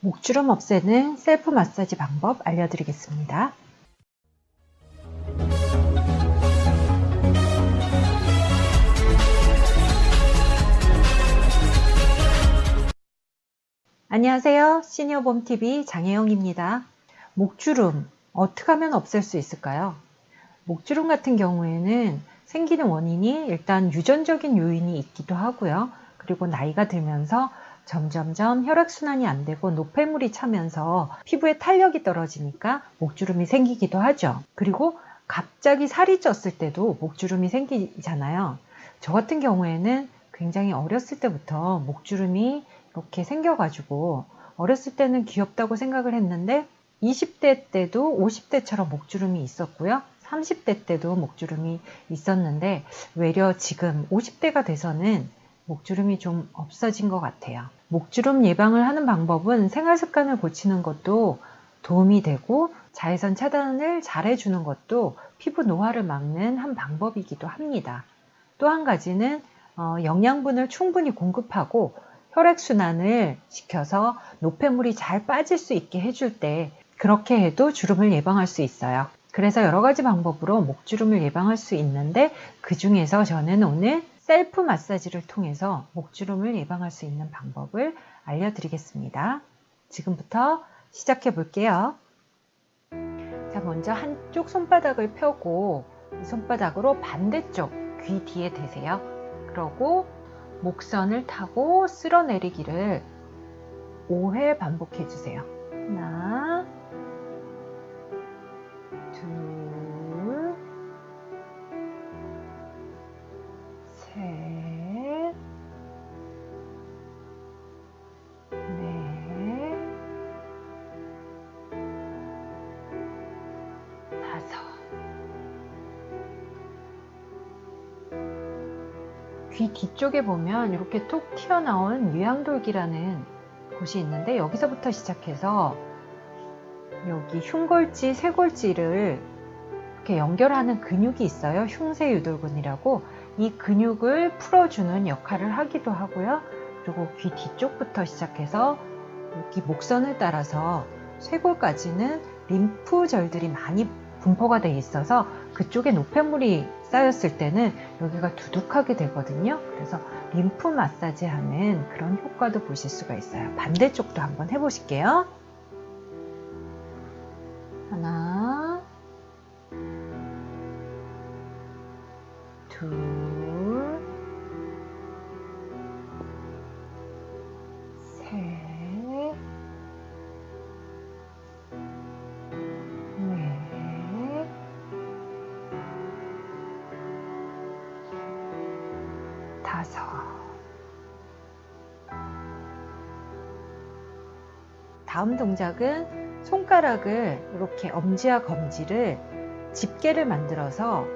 목주름 없애는 셀프 마사지 방법 알려드리겠습니다. 안녕하세요. 시니어봄TV 장혜영입니다. 목주름 어떻게 하면 없앨 수 있을까요? 목주름 같은 경우에는 생기는 원인이 일단 유전적인 요인이 있기도 하고요. 그리고 나이가 들면서 점점점 혈액순환이 안 되고 노폐물이 차면서 피부에 탄력이 떨어지니까 목주름이 생기기도 하죠. 그리고 갑자기 살이 쪘을 때도 목주름이 생기잖아요. 저 같은 경우에는 굉장히 어렸을 때부터 목주름이 이렇게 생겨가지고 어렸을 때는 귀엽다고 생각을 했는데 20대 때도 50대처럼 목주름이 있었고요. 30대 때도 목주름이 있었는데 외려 지금 50대가 돼서는 목주름이 좀 없어진 것 같아요. 목주름 예방을 하는 방법은 생활 습관을 고치는 것도 도움이 되고 자외선 차단을 잘 해주는 것도 피부 노화를 막는 한 방법이기도 합니다. 또 한 가지는 어, 영양분을 충분히 공급하고 혈액순환을 시켜서 노폐물이 잘 빠질 수 있게 해줄 때 그렇게 해도 주름을 예방할 수 있어요. 그래서 여러 가지 방법으로 목주름을 예방할 수 있는데 그 중에서 저는 오늘 셀프 마사지를 통해서 목주름을 예방할 수 있는 방법을 알려드리겠습니다. 지금부터 시작해 볼게요. 자, 먼저 한쪽 손바닥을 펴고 이 손바닥으로 반대쪽 귀 뒤에 대세요. 그러고 목선을 타고 쓸어내리기를 5회 반복해 주세요. 하나, 둘, 귀 뒤쪽에 보면 이렇게 톡 튀어나온 유양돌기라는 곳이 있는데 여기서부터 시작해서 여기 흉골지, 쇄골지를 이렇게 연결하는 근육이 있어요. 흉쇄유돌근이라고 이 근육을 풀어주는 역할을 하기도 하고요. 그리고 귀 뒤쪽부터 시작해서 여기 목선을 따라서 쇄골까지는 림프절들이 많이 분포가 돼 있어서 그쪽에 노폐물이 쌓였을 때는 여기가 두둑하게 되거든요. 그래서 림프 마사지 하는 그런 효과도 보실 수가 있어요. 반대쪽도 한번 해보실게요. 하나, 둘, 다섯. 다음 동작은 손가락을 이렇게 엄지와 검지를 집게를 만들어서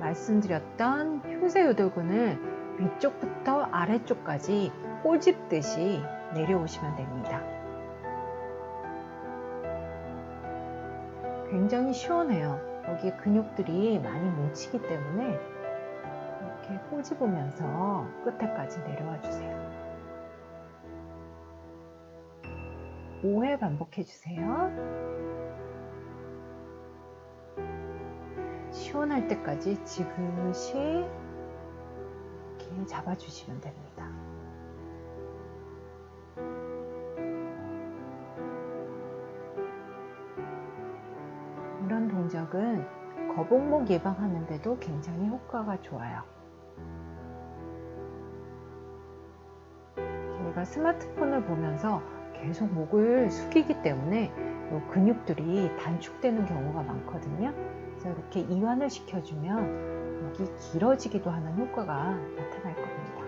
말씀드렸던 흉쇄 요돌근을 위쪽부터 아래쪽까지 꼬집듯이 내려오시면 됩니다. 굉장히 시원해요. 여기 근육들이 많이 뭉치기 때문에 이렇게 꼬집으면서 끝에까지 내려와 주세요. 5회 반복해 주세요. 시원할 때까지 지그시 이렇게 잡아주시면 됩니다. 이런 동작은 거북목 예방하는데도 굉장히 효과가 좋아요. 저희가 스마트폰을 보면서 계속 목을 숙이기 때문에 근육들이 단축되는 경우가 많거든요. 그래서 이렇게 이완을 시켜주면 목이 길어지기도 하는 효과가 나타날 겁니다.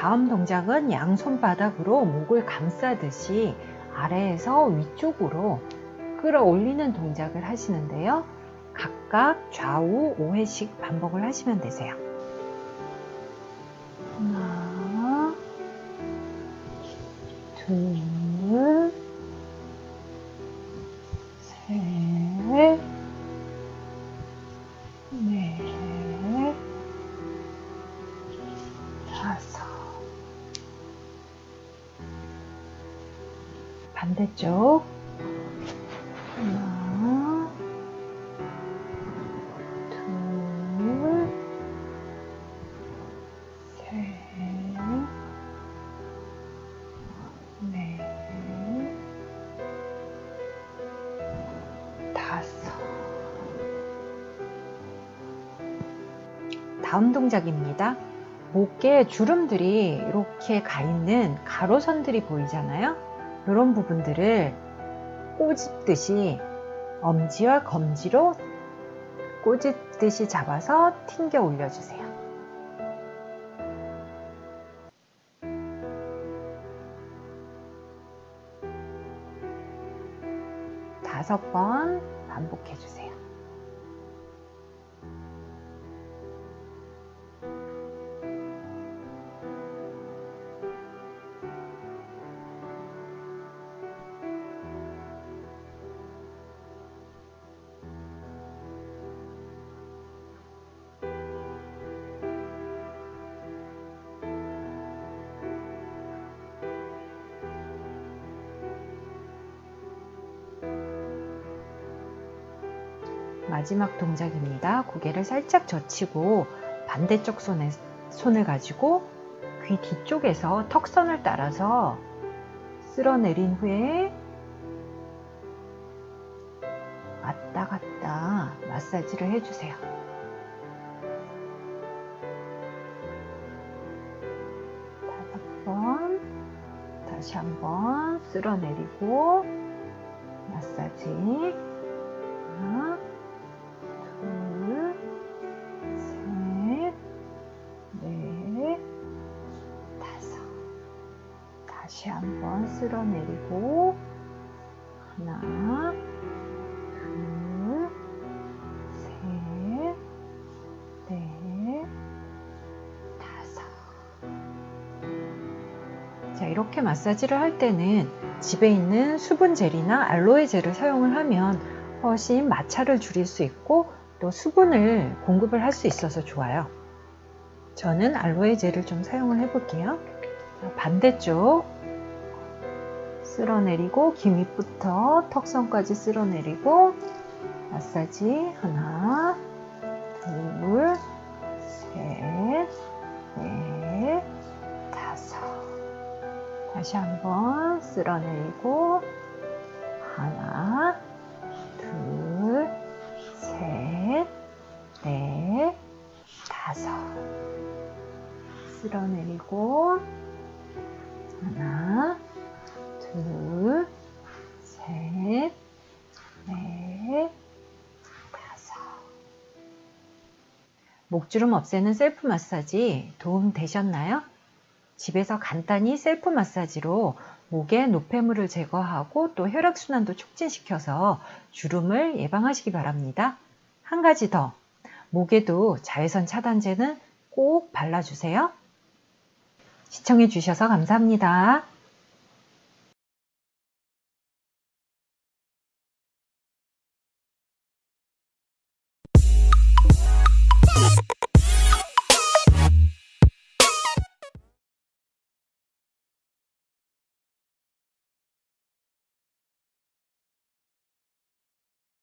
다음 동작은 양손바닥으로 목을 감싸듯이 아래에서 위쪽으로 끌어올리는 동작을 하시는데요. 각각 좌우 5회씩 반복을 하시면 되세요. 하나, 반대쪽 하나 다섯. 다음 동작입니다. 목에 주름들이 이렇게 가 있는 가로선들이 보이잖아요. 이런 부분들을 꼬집듯이 엄지와 검지로 꼬집듯이 잡아서 튕겨 올려주세요. 다섯 번 반복해 주세요. 마지막 동작입니다. 고개를 살짝 젖히고 반대쪽 손에 손을 가지고 귀 뒤쪽에서 턱선을 따라서 쓸어내린 후에 왔다 갔다 마사지를 해주세요. 다섯 번, 다시 한번 쓸어내리고 마사지. 다시 한번 쓸어내리고 하나, 둘, 셋, 넷, 다섯. 자, 이렇게 마사지를 할 때는 집에 있는 수분 젤이나 알로에 젤을 사용을 하면 훨씬 마찰을 줄일 수 있고 또 수분을 공급을 할 수 있어서 좋아요. 저는 알로에 젤을 좀 사용을 해 볼게요. 반대쪽 쓸어내리고 귀 밑부터 턱선까지 쓸어내리고 마사지 하나 둘 셋, 넷, 다섯 다시 한번 쓸어내리고 하나 둘, 셋, 넷, 다섯. 쓸어내리고, 목주름 없애는 셀프 마사지 도움 되셨나요? 집에서 간단히 셀프 마사지로 목의 노폐물을 제거하고 또 혈액순환도 촉진시켜서 주름을 예방하시기 바랍니다. 한 가지 더, 목에도 자외선 차단제는 꼭 발라주세요. 시청해주셔서 감사합니다.